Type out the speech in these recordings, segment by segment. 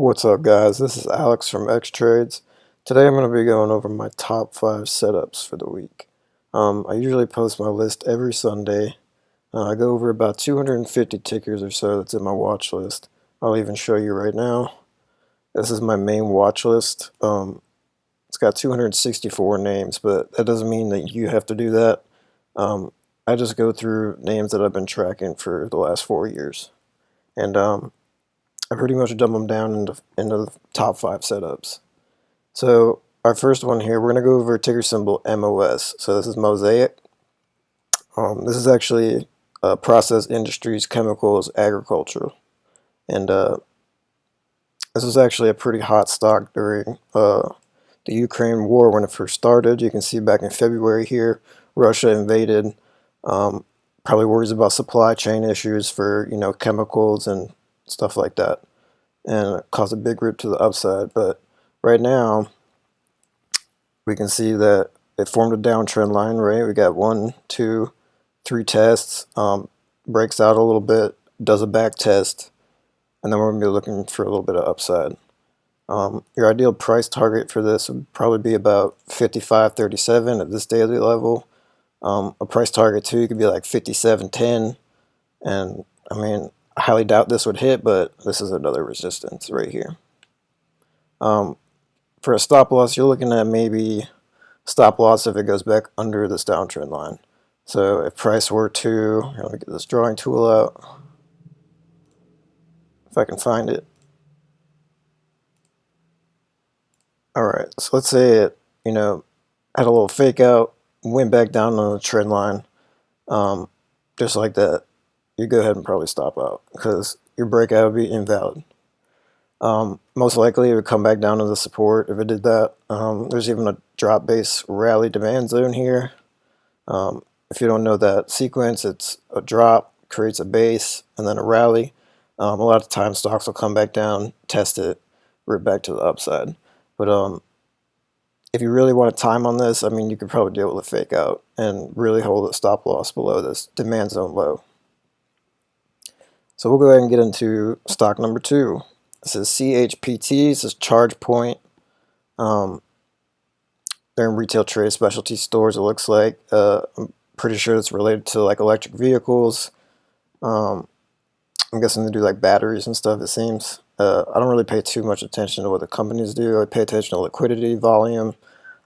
What's up guys, this is Alex from X Trades. Today I'm going to be going over my top 5 setups for the week. Um, I usually post my list every Sunday. Uh, I go over about 250 tickers or so that's in my watch list. I'll even show you right now. This is my main watch list. Um, it's got 264 names, but that doesn't mean that you have to do that. Um, I just go through names that I've been tracking for the last four years. And um, I pretty much dumb them down into, into the top five setups. So our first one here, we're going to go over ticker symbol MOS. So this is Mosaic. Um, this is actually uh, process industries, chemicals, agricultural. And uh, this was actually a pretty hot stock during uh, the Ukraine war when it first started. You can see back in February here, Russia invaded. Um, probably worries about supply chain issues for you know chemicals and stuff like that. And it caused a big rip to the upside. But right now we can see that it formed a downtrend line right? We got one two three tests um, breaks out a little bit does a back test and then we're going to be looking for a little bit of upside. Um, your ideal price target for this would probably be about 55.37 at this daily level. Um, a price target too could be like 57.10 and I mean I highly doubt this would hit, but this is another resistance right here. Um, for a stop loss, you're looking at maybe stop loss if it goes back under this downtrend line. So if price were to, let me get this drawing tool out, if I can find it. Alright, so let's say it, you know, had a little fake out, went back down on the trend line, um, just like that you go ahead and probably stop out because your breakout would be invalid. Um, most likely it would come back down to the support if it did that. Um, there's even a drop base rally demand zone here. Um, if you don't know that sequence, it's a drop, creates a base, and then a rally. Um, a lot of times stocks will come back down, test it, root back to the upside. But um, if you really want to time on this, I mean, you could probably deal with a fake out and really hold a stop loss below this demand zone low. So we'll go ahead and get into stock number two. This is CHPT, this is ChargePoint. Um, they're in retail trade specialty stores, it looks like. Uh, I'm pretty sure it's related to like electric vehicles. Um, I'm guessing they do like batteries and stuff, it seems. Uh, I don't really pay too much attention to what the companies do. I pay attention to liquidity, volume,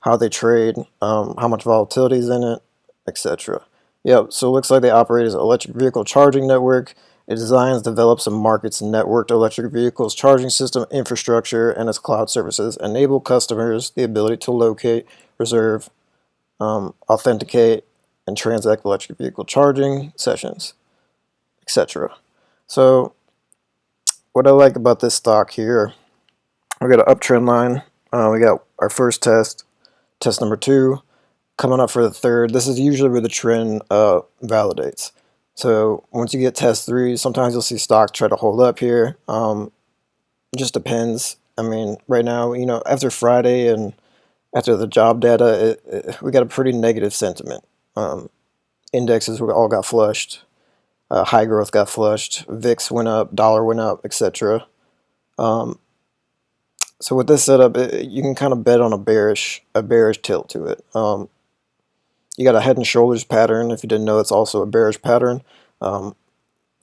how they trade, um, how much volatility is in it, etc. Yep, so it looks like they operate as an electric vehicle charging network it designs, develops, and markets networked electric vehicles charging system infrastructure and its cloud services enable customers the ability to locate, reserve, um, authenticate, and transact electric vehicle charging sessions, etc. So what I like about this stock here, we got an uptrend line. Uh, we got our first test, test number two, coming up for the third. This is usually where the trend uh, validates. So once you get test three, sometimes you'll see stocks try to hold up here. Um, just depends. I mean, right now, you know, after Friday and after the job data, it, it, we got a pretty negative sentiment. Um, indexes all got flushed. Uh, high growth got flushed. VIX went up, dollar went up, etc. Um, so with this setup, it, you can kind of bet on a bearish, a bearish tilt to it. Um, you got a head and shoulders pattern. If you didn't know, it's also a bearish pattern. Um,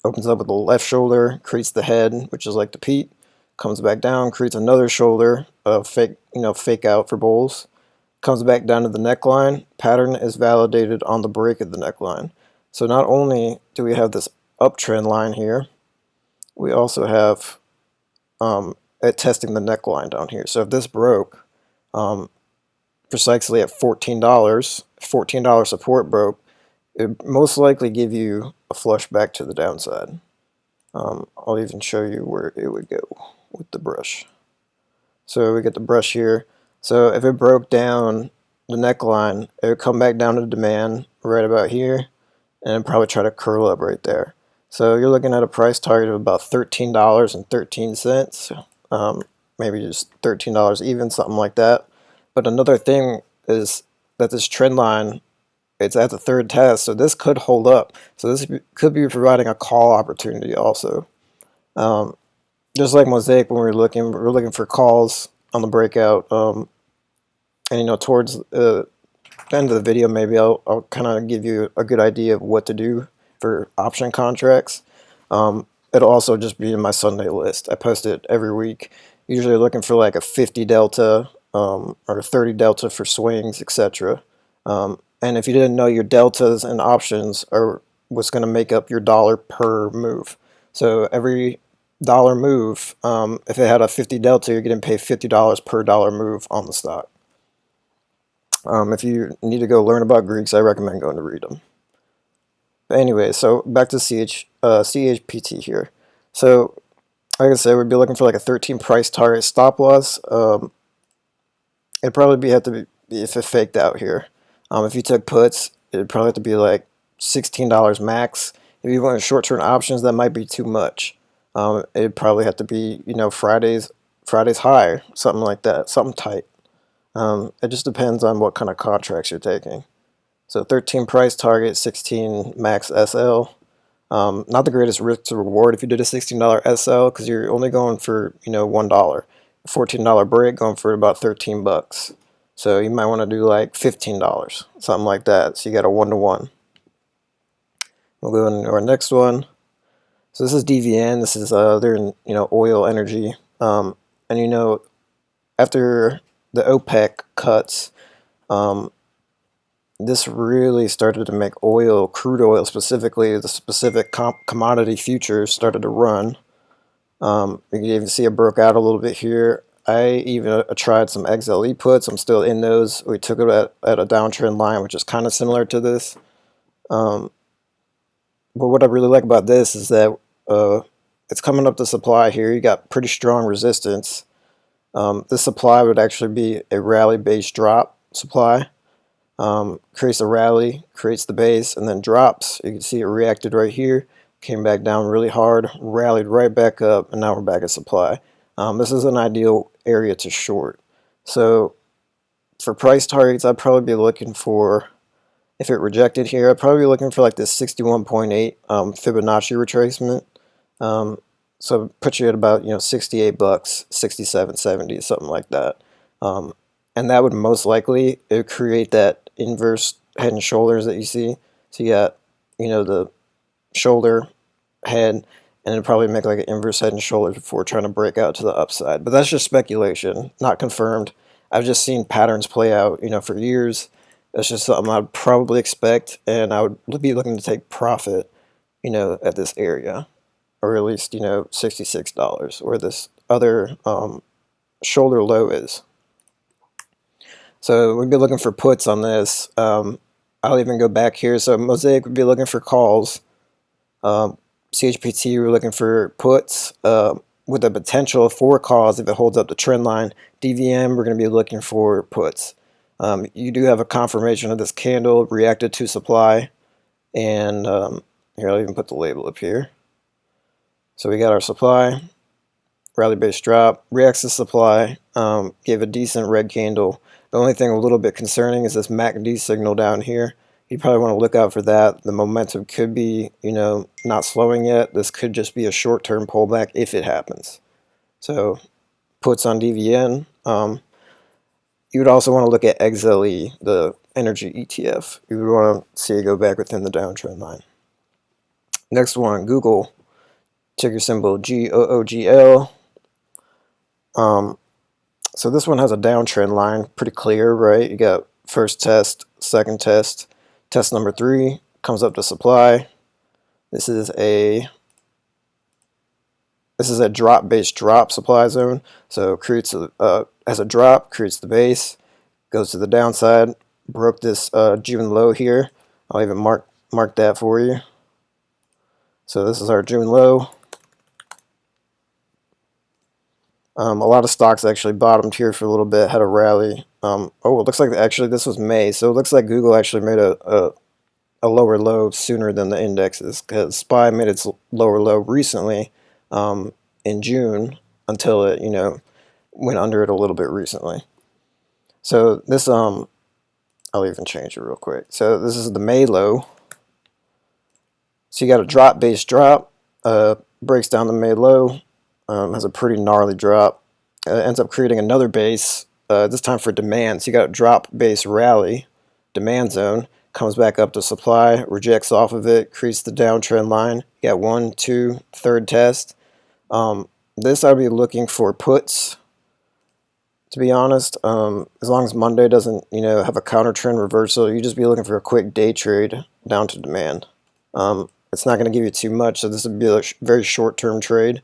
opens up with the left shoulder, creates the head, which is like the peak, comes back down, creates another shoulder, a fake, you know, fake out for bulls, comes back down to the neckline. Pattern is validated on the break of the neckline. So not only do we have this uptrend line here, we also have um, it testing the neckline down here. So if this broke, um, precisely at $14, $14 support broke, it most likely give you a flush back to the downside. Um, I'll even show you where it would go with the brush. So we get the brush here. So if it broke down the neckline, it would come back down to demand right about here and probably try to curl up right there. So you're looking at a price target of about $13.13, um, maybe just $13 even, something like that. But another thing is that this trend line, it's at the third test, so this could hold up. So this could be providing a call opportunity also. Um, just like Mosaic when we are looking, we were looking for calls on the breakout. Um, and you know, towards uh, the end of the video, maybe I'll, I'll kind of give you a good idea of what to do for option contracts. Um, it'll also just be in my Sunday list. I post it every week, usually looking for like a 50 delta um, or 30 delta for swings, etc. Um, and if you didn't know, your deltas and options are what's going to make up your dollar per move. So every dollar move, um, if it had a 50 delta, you're getting paid $50 per dollar move on the stock. Um, if you need to go learn about Greeks, I recommend going to read them. But anyway, so back to CH, uh, CHPT here. So, like I said, we'd be looking for like a 13 price target stop loss. Um, it'd probably be have to be if it faked out here. Um, if you took puts, it'd probably have to be like $16 max. If you want short-term options, that might be too much. Um, it'd probably have to be, you know, Fridays, Fridays high, something like that, something tight. Um, it just depends on what kind of contracts you're taking. So 13 price target, 16 max SL. Um, not the greatest risk to reward if you did a $16 SL because you're only going for you know one dollar. $14 break going for about 13 bucks. So you might want to do like $15, something like that. So you got a one to one. We'll go into our next one. So this is DVN. This is uh, their you know oil energy. Um, and you know after the OPEC cuts, um, this really started to make oil, crude oil specifically, the specific commodity futures started to run. Um, you can even see it broke out a little bit here. I even uh, tried some XLE puts. I'm still in those. We took it at, at a downtrend line, which is kind of similar to this. Um, but what I really like about this is that uh, it's coming up the supply here. You got pretty strong resistance. Um, this supply would actually be a rally-based drop supply. Um, creates a rally, creates the base, and then drops. You can see it reacted right here, came back down really hard, rallied right back up, and now we're back at supply. Um, this is an ideal area to short. So for price targets, I'd probably be looking for, if it rejected here, I'd probably be looking for like this 61.8 um, Fibonacci retracement. Um, so put you at about, you know, 68 bucks, 67, 70, something like that. Um, and that would most likely create that inverse head and shoulders that you see. So you got, you know, the shoulder, head, and it'd probably make like an inverse head and shoulders before trying to break out to the upside. But that's just speculation, not confirmed. I've just seen patterns play out, you know, for years. That's just something I'd probably expect, and I would be looking to take profit, you know, at this area or at least, you know, $66, where this other um, shoulder low is. So we'd be looking for puts on this. Um, I'll even go back here. So Mosaic would be looking for calls. Um, CHPT, we're looking for puts uh, with a potential for calls if it holds up the trend line. DVN, we're going to be looking for puts. Um, you do have a confirmation of this candle reacted to supply. And um, here, I'll even put the label up here. So we got our supply, rally-based drop, reacts to supply, um, gave a decent red candle. The only thing a little bit concerning is this MACD signal down here. You probably want to look out for that. The momentum could be, you know, not slowing yet. This could just be a short-term pullback if it happens. So puts on DVN. Um, you would also want to look at XLE, the energy ETF. You would want to see it go back within the downtrend line. Next one, Google ticker symbol GOOGL. Um, so this one has a downtrend line, pretty clear, right? You got first test, second test, test number three comes up to supply. This is a this is a drop based drop supply zone. So creates a uh, as a drop, creates the base, goes to the downside, broke this uh, June low here. I'll even mark mark that for you. So this is our June low. Um, a lot of stocks actually bottomed here for a little bit, had a rally. Um, oh, it looks like actually this was May, so it looks like Google actually made a, a, a lower low sooner than the indexes because SPY made its lower low recently um, in June until it, you know, went under it a little bit recently. So this, um, I'll even change it real quick. So this is the May low. So you got a drop base drop, uh, breaks down the May low, Um, has a pretty gnarly drop. Uh, ends up creating another base, uh, this time for demand. So you got a drop base rally, demand zone, comes back up to supply, rejects off of it, creates the downtrend line. You got one, two, third test. Um, this I'd be looking for puts to be honest. Um, as long as Monday doesn't, you know, have a counter trend reversal, you just be looking for a quick day trade down to demand. Um, it's not going to give you too much, so this would be a very short-term trade.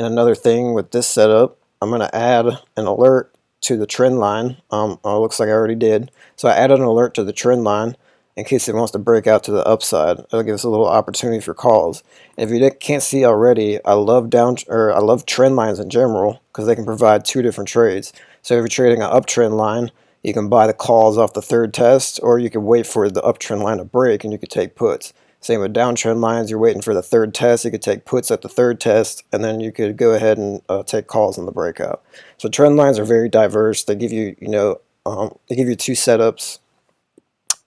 And another thing with this setup, I'm going to add an alert to the trend line. Um, oh, looks like I already did. So I added an alert to the trend line in case it wants to break out to the upside. It'll give us a little opportunity for calls. And if you can't see already, I love down or I love trend lines in general because they can provide two different trades. So if you're trading an uptrend line, you can buy the calls off the third test, or you can wait for the uptrend line to break and you could take puts. Same with downtrend lines, you're waiting for the third test, you could take puts at the third test, and then you could go ahead and uh, take calls on the breakout. So trend lines are very diverse. They give you, you know, um, they give you two setups,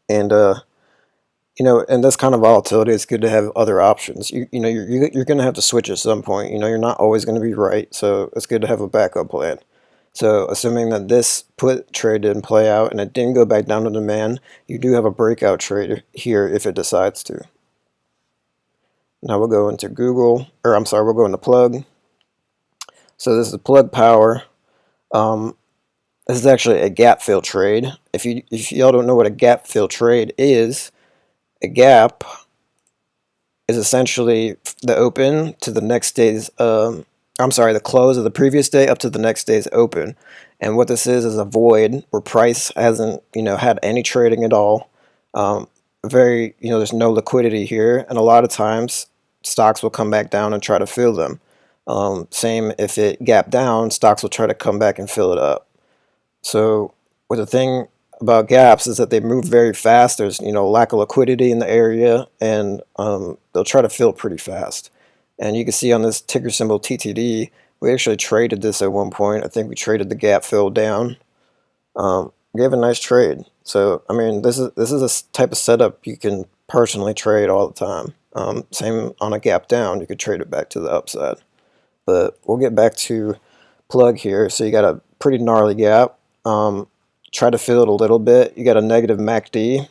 and uh, you know, and this kind of volatility, it's good to have other options. You, you know, you're, you're going to have to switch at some point. You know, you're not always going to be right, so it's good to have a backup plan. So assuming that this put trade didn't play out and it didn't go back down to demand, you do have a breakout trade here if it decides to. Now we'll go into Google, or I'm sorry, we'll go into plug. So this is plug power. Um, this is actually a gap fill trade. If you if y'all don't know what a gap fill trade is, a gap is essentially the open to the next day's um, I'm sorry, the close of the previous day up to the next day's open. And what this is is a void where price hasn't, you know, had any trading at all. Um, very, you know, there's no liquidity here, and a lot of times stocks will come back down and try to fill them. Um, same if it gap down, stocks will try to come back and fill it up. So, with the thing about gaps is that they move very fast. There's, you know, lack of liquidity in the area, and um, they'll try to fill pretty fast. And you can see on this ticker symbol TTD, we actually traded this at one point. I think we traded the gap fill down. Um, gave a nice trade. So I mean, this is this is a type of setup you can personally trade all the time. Um, same on a gap down, you could trade it back to the upside. But we'll get back to plug here. So you got a pretty gnarly gap. Um, try to fill it a little bit. You got a negative MACD.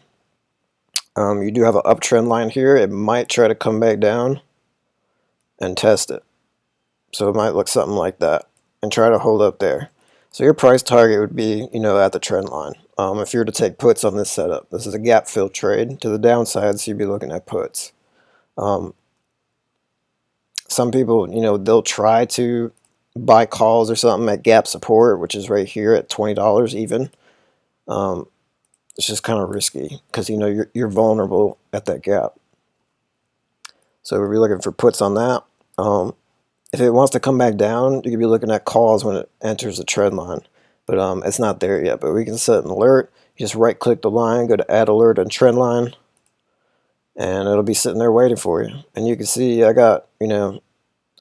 Um, you do have an uptrend line here. It might try to come back down and test it. So it might look something like that and try to hold up there. So your price target would be, you know, at the trend line. Um, if you were to take puts on this setup, this is a gap fill trade to the downside, so you'd be looking at puts. Um, some people, you know, they'll try to buy calls or something at gap support, which is right here at $20 even. Um, it's just kind of risky because, you know, you're, you're vulnerable at that gap. So we'll be looking for puts on that. Um, if it wants to come back down, you could be looking at calls when it enters the trend line. But um, it's not there yet. But we can set an alert. You just right click the line, go to add alert and trend line. And it'll be sitting there waiting for you. And you can see I got, you know,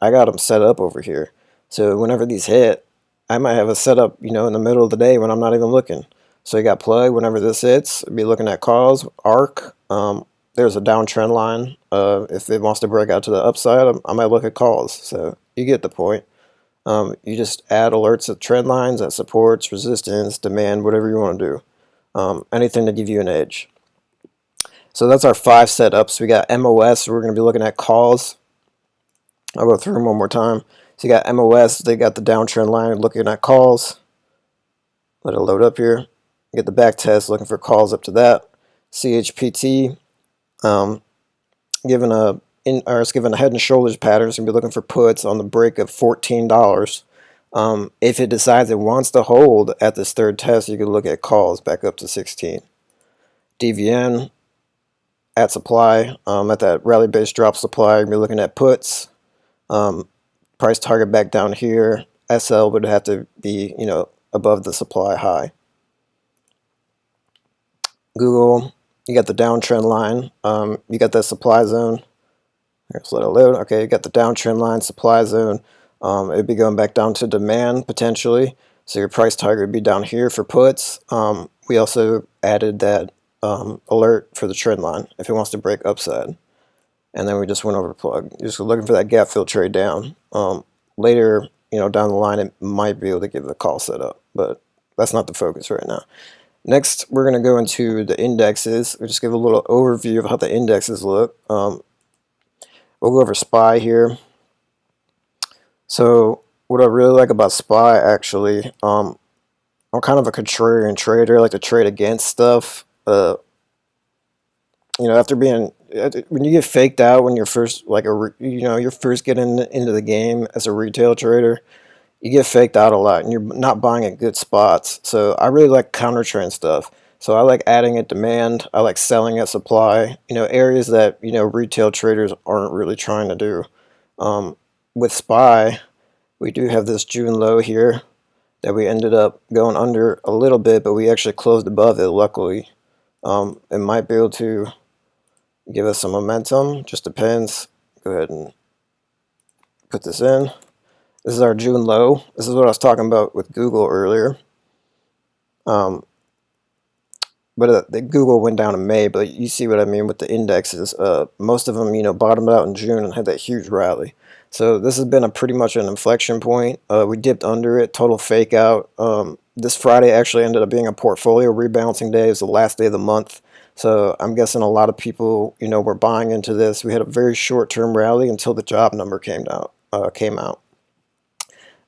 I got them set up over here. So whenever these hit, I might have a setup, you know, in the middle of the day when I'm not even looking. So you got plug whenever this hits, be looking at calls, arc, um, there's a downtrend line. Uh, if it wants to break out to the upside, I might look at calls. So you get the point. Um, you just add alerts at trend lines, at supports, resistance, demand, whatever you want to do. Um, anything to give you an edge. So that's our five setups. We got MOS. We're going to be looking at calls. I'll go through them one more time. So you got MOS. They got the downtrend line looking at calls. Let it load up here. get the back test looking for calls up to that. CHPT um, given a in, or it's given a head and shoulders pattern, it's going to be looking for puts on the break of $14. Um, if it decides it wants to hold at this third test, you can look at calls back up to 16. DVN at supply, um, at that rally base drop supply, you're looking at puts. Um, price target back down here. SL would have to be, you know, above the supply high. Google you got the downtrend line, um, you got the supply zone. Let's let it load. Okay, you got the downtrend line, supply zone. Um, it'd be going back down to demand potentially. So your price target would be down here for puts. Um, we also added that um, alert for the trend line if it wants to break upside. And then we just went over plug. You're just looking for that gap fill trade down. Um, later, you know, down the line, it might be able to give the call setup, but that's not the focus right now. Next, we're going to go into the indexes. We'll just give a little overview of how the indexes look. Um, we'll go over SPY here. So what I really like about SPY actually, um, I'm kind of a contrarian trader. I like to trade against stuff. Uh, you know, after being when you get faked out when you're first like a you know you're first getting into the game as a retail trader, you get faked out a lot and you're not buying at good spots. So I really like counter trend stuff. So I like adding at demand. I like selling at supply. You know, areas that you know retail traders aren't really trying to do. Um, with SPY, we do have this June low here that we ended up going under a little bit, but we actually closed above it. Luckily, um, it might be able to give us some momentum. Just depends. Go ahead and put this in. This is our June low. This is what I was talking about with Google earlier. Um, but uh, the Google went down in May, but you see what I mean with the indexes. Uh, most of them, you know, bottomed out in June and had that huge rally. So this has been a pretty much an inflection point. Uh, we dipped under it, total fake out. Um, this Friday actually ended up being a portfolio rebalancing day. It was the last day of the month. So I'm guessing a lot of people, you know, were buying into this. We had a very short-term rally until the job number came out. Uh, came out.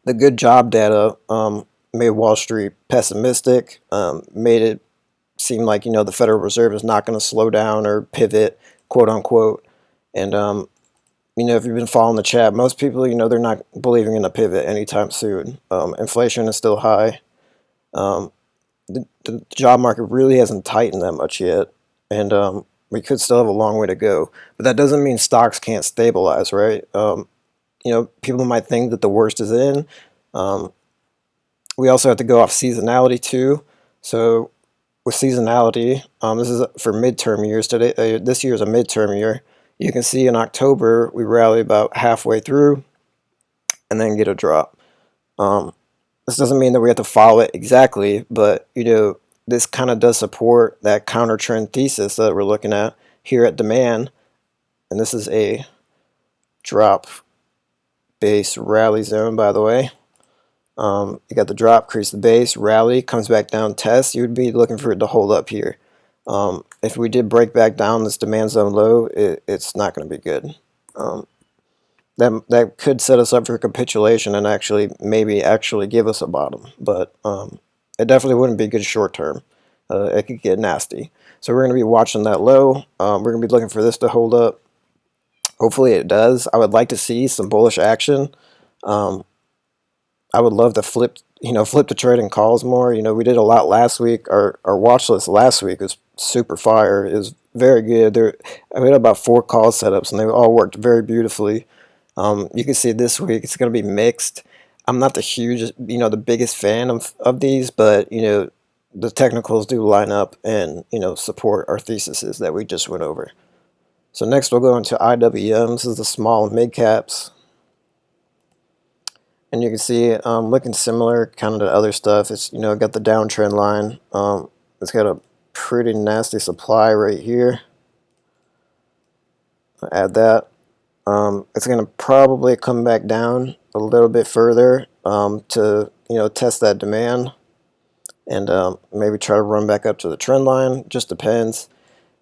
The good job data um, made Wall Street pessimistic, um, made it seem like you know the Federal Reserve is not going to slow down or pivot, quote unquote. And um, you know, if you've been following the chat, most people, you know, they're not believing in a pivot anytime soon. Um, inflation is still high. Um, the, the, job market really hasn't tightened that much yet, and um, we could still have a long way to go. But that doesn't mean stocks can't stabilize, right? Um, you know, people might think that the worst is in. Um, we also have to go off seasonality too. So with seasonality, um, this is for midterm years. Today, uh, this year is a midterm year. You can see in October we rally about halfway through, and then get a drop. Um, this doesn't mean that we have to follow it exactly, but you know this kind of does support that counter trend thesis that we're looking at here at demand, and this is a drop base rally zone, by the way. Um, you got the drop, crease the base, rally, comes back down, test. You would be looking for it to hold up here. Um, if we did break back down this demand zone low, it, it's not going to be good. Um, that, that could set us up for capitulation and actually maybe actually give us a bottom. But um, it definitely wouldn't be good short term. Uh, it could get nasty. So we're going to be watching that low. Um, we're going to be looking for this to hold up. Hopefully it does. I would like to see some bullish action. Um, I would love to flip, you know, flip the trading calls more. You know, we did a lot last week. Our our watch list last week was super fire. It was very good. There, I had about four call setups, and they all worked very beautifully. Um, you can see this week it's going to be mixed. I'm not the huge, you know, the biggest fan of of these, but you know, the technicals do line up and you know support our theses that we just went over. So next we'll go into IWM. This is the small mid caps. And you can see um, looking similar kind of to other stuff. It's, you know, got the downtrend line. Um, it's got a pretty nasty supply right here. I'll add that. Um, it's going to probably come back down a little bit further um, to, you know, test that demand and um, maybe try to run back up to the trend line. Just depends.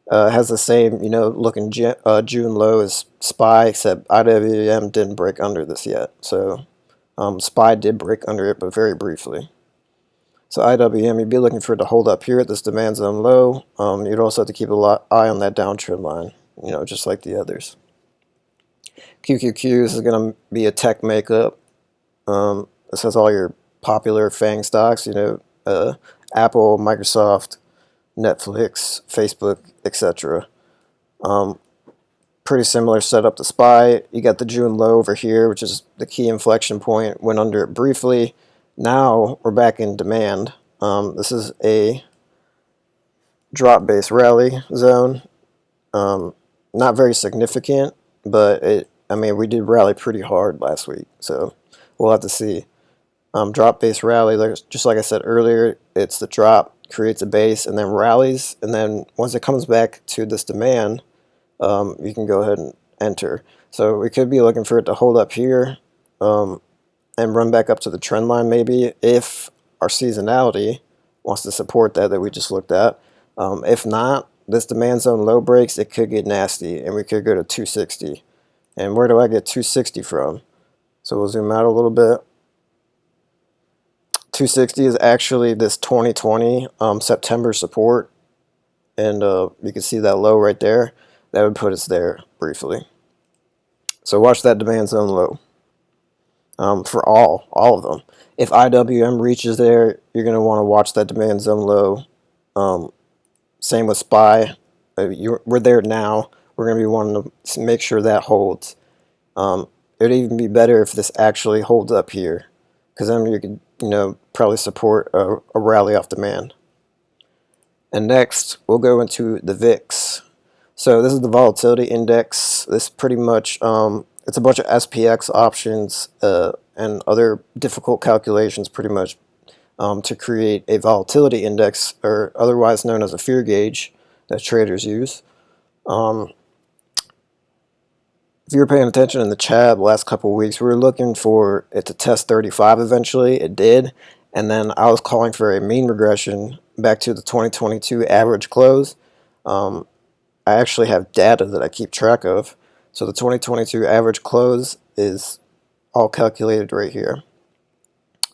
Uh, has the same, you know, looking uh, June low as SPY, except IWM didn't break under this yet. So um, SPY did break under it, but very briefly. So IWM, you'd be looking for it to hold up here at this demand zone low. Um, you'd also have to keep a lot, eye on that downtrend line, you know, just like the others. QQQ, is going to be a tech makeup. Um, this has all your popular FANG stocks, you know, uh, Apple, Microsoft, Netflix, Facebook, etc. Um, pretty similar setup to SPY. You got the June low over here, which is the key inflection point. Went under it briefly. Now we're back in demand. Um, this is a drop base rally zone. Um, not very significant, but it. I mean, we did rally pretty hard last week, so we'll have to see. Um, drop base rally, just like I said earlier, it's the drop creates a base and then rallies, and then once it comes back to this demand, um, you can go ahead and enter. So we could be looking for it to hold up here. Um, and run back up to the trend line maybe if our seasonality wants to support that that we just looked at. Um, if not, this demand zone low breaks, it could get nasty and we could go to 260. And where do I get 260 from? So we'll zoom out a little bit. 260 is actually this 2020 um, September support. And uh, you can see that low right there. That would put us there briefly. So watch that demand zone low um, for all, all of them. If IWM reaches there, you're going to want to watch that demand zone low. Um, same with SPY. Uh, we're there now. We're going to be wanting to make sure that holds. Um, it would even be better if this actually holds up here because then you could, you know, probably support a, a rally off demand. And next, we'll go into the VIX. So this is the volatility index. This pretty much, um, it's a bunch of SPX options uh, and other difficult calculations pretty much um, to create a volatility index, or otherwise known as a fear gauge that traders use. Um, if you were paying attention in the chat the last couple weeks, we were looking for it to test 35 eventually. It did. And then I was calling for a mean regression back to the 2022 average close. Um, I actually have data that I keep track of. So the 2022 average close is all calculated right here.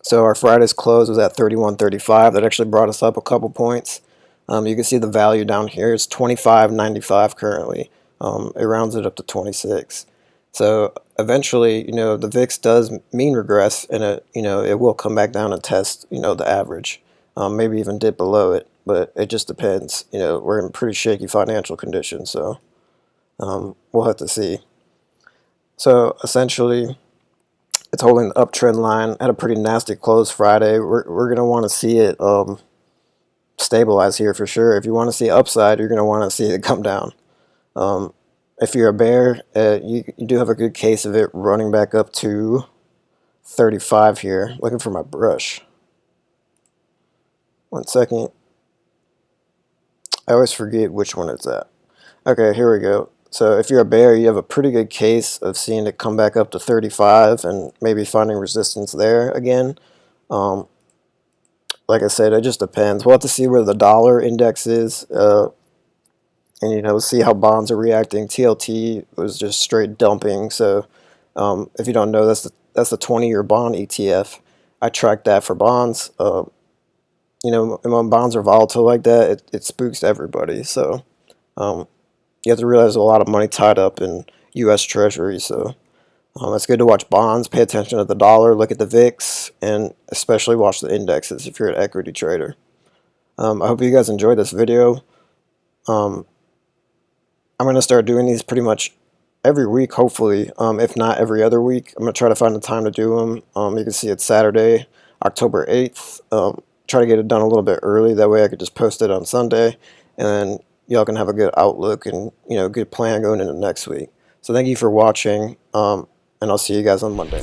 So our Friday's close was at 31.35. That actually brought us up a couple points. Um, you can see the value down here is 25.95 currently. Um, it rounds it up to 26. So eventually, you know, the VIX does mean regress, and it, you know, it will come back down and test, you know, the average, um, maybe even dip below it. But it just depends. You know, we're in pretty shaky financial conditions, so um, we'll have to see. So essentially, it's holding the uptrend line at a pretty nasty close Friday. We're, we're going to want to see it um, stabilize here for sure. If you want to see upside, you're going to want to see it come down. Um, if you're a bear, uh, you, you do have a good case of it running back up to 35 here. Looking for my brush. One second. I always forget which one it's at. Okay, here we go. So if you're a bear, you have a pretty good case of seeing it come back up to 35 and maybe finding resistance there again. Um, like I said, it just depends. We'll have to see where the dollar index is. Uh, and you know see how bonds are reacting. TLT was just straight dumping. So um, if you don't know, that's the that's the 20-year bond ETF. I track that for bonds. Uh, you know, when bonds are volatile like that, it, it spooks everybody. So um, you have to realize a lot of money tied up in U.S. Treasury. So um, it's good to watch bonds, pay attention to the dollar, look at the VIX, and especially watch the indexes if you're an equity trader. Um, I hope you guys enjoyed this video. Um, I'm going to start doing these pretty much every week, hopefully, um, if not every other week. I'm going to try to find the time to do them. Um, you can see it's Saturday, October 8th. Um, try to get it done a little bit early. That way I could just post it on Sunday. And y'all can have a good outlook and, you know, good plan going into next week. So thank you for watching, um, and I'll see you guys on Monday.